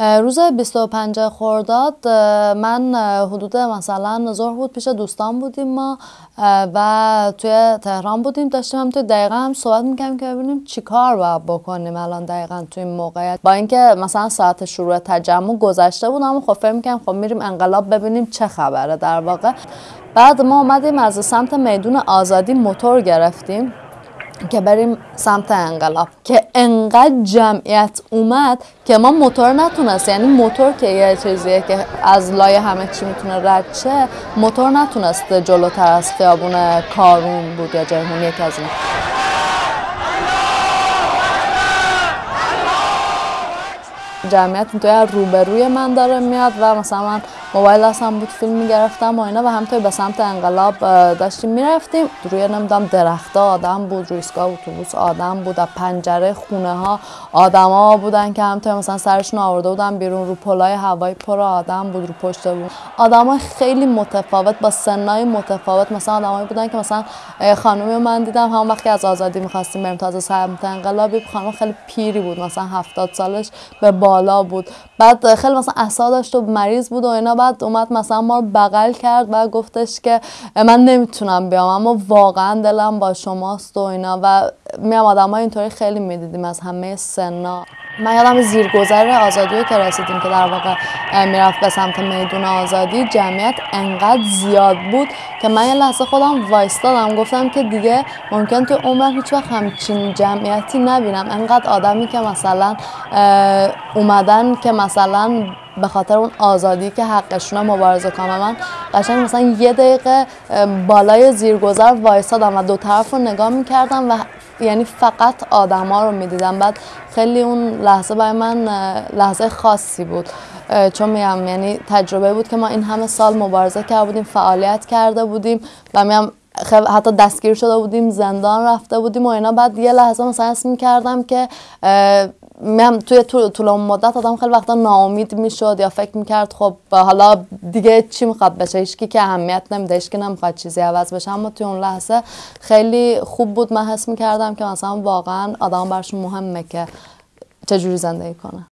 روز 25 خرداد من حدود مثلا ظهر بود پیش دوستان بودیم ما و توی تهران بودیم داشتیم هم توی دقیقا هم صحبت می‌کنیم که ببینیم چی کار باید بکنیم الان دقیقا توی این موقعیت با اینکه مثلا ساعت شروع تجمع گذشته بود اما خب فکر می‌کنیم خب میریم انقلاب ببینیم چه خبره در واقع. بعد ما اومدیم از سمت میدون آزادی موتور گرفتیم. که بریم سمت انقلاب که انقدر جمعیت اومد که ما موتور نتونست یعنی موتور که یه چیزیه که از لای همه چی می‌تونه رد شه موتور نتونست جلوتر از خیابون کارون بود یا جرمون یکی از این جمعیت توی روبروی من داره میاد و مثلا من موبایل هستم بود فیلم می‌گرفتم و اینا و همطور به سمت انقلاب داشتیم می‌رفتیم. روی نمی‌دونم درختا آدم بود روی ایستگاه اتوبوس آدم بود از پنجره خونه ها آدما بودن که همطور مثلا سرشون آورده بودن بیرون رو پلای هوایی پر آدم بود رو پشت بود آدمای خیلی متفاوت با سنای متفاوت. مثلا آدمایی بودن که مثلا خانمی من دیدم همون وقتی از آزادی می‌خواستیم بریم تازه سمت انقلابی. خانم خیلی پیری بود مثلا هفتاد سالش به بالا بود. بعد خیلی مثلا اصلا داشت و مریض بود و اینا. بعد اومد مثلا ما رو بغل کرد و گفتش که من نمی‌تونم بیام اما واقعا دلم با شماست و اینا. و میام آدم اینطوری خیلی می‌دیدیم از همه سنا. من یادم زیرگذر آزادی که رسیدیم که در واقع می‌رفت به سمت میدون آزادی. جمعیت انقدر زیاد بود که من یه لحظه خودم وایستادم. گفتم که دیگه ممکن تو عمرم هیچ وقت همچین جمعیتی نبینم. انقدر آدمی که مثلا اومدن که مثلا به خاطر اون آزادی که حقشون مبارزه کنم من قشنگ مثلا یه دقیقه بالای زیرگذر وایستادم و دو طرف رو نگاه می‌کردم و یعنی فقط آدما رو می‌دیدم. بعد خیلی اون لحظه برای من لحظه خاصی بود. چون میگم یعنی تجربه بود که ما این همه سال مبارزه کرده بودیم فعالیت کرده بودیم و میگم حتی دستگیر شده بودیم زندان رفته بودیم و اینا. بعد یه لحظه مثلا اسم کردم که من توی طول اون مدت آدم خیلی وقتا ناامید می‌شد یا فکر می‌کرد خب حالا دیگه چی می‌خواد بشه؟ هیچکی که اهمیت نمیده هیچکی نمی‌خواد چیزی عوض بشه. اما توی اون لحظه خیلی خوب بود. من حس می‌کردم که مثلا واقعا آدم برشون مهمه که چجوری زندگی کنه.